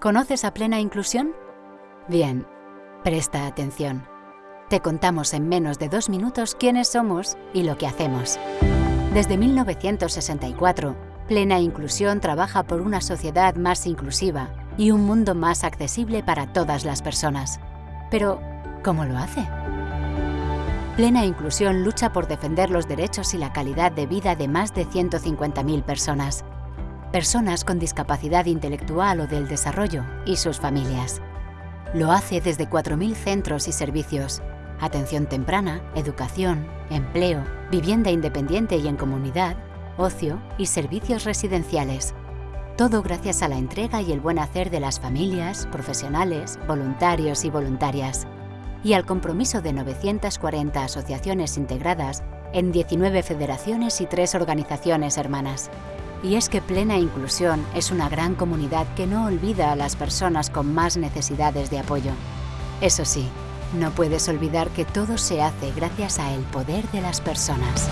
¿Conoces a Plena Inclusión? Bien, presta atención. Te contamos en menos de dos minutos quiénes somos y lo que hacemos. Desde 1964, Plena Inclusión trabaja por una sociedad más inclusiva y un mundo más accesible para todas las personas. Pero, ¿cómo lo hace? Plena Inclusión lucha por defender los derechos y la calidad de vida de más de 150.000 personas personas con discapacidad intelectual o del desarrollo y sus familias. Lo hace desde 4.000 centros y servicios, atención temprana, educación, empleo, vivienda independiente y en comunidad, ocio y servicios residenciales. Todo gracias a la entrega y el buen hacer de las familias, profesionales, voluntarios y voluntarias. Y al compromiso de 940 asociaciones integradas en 19 federaciones y 3 organizaciones hermanas. Y es que Plena Inclusión es una gran comunidad que no olvida a las personas con más necesidades de apoyo. Eso sí, no puedes olvidar que todo se hace gracias a poder de las personas.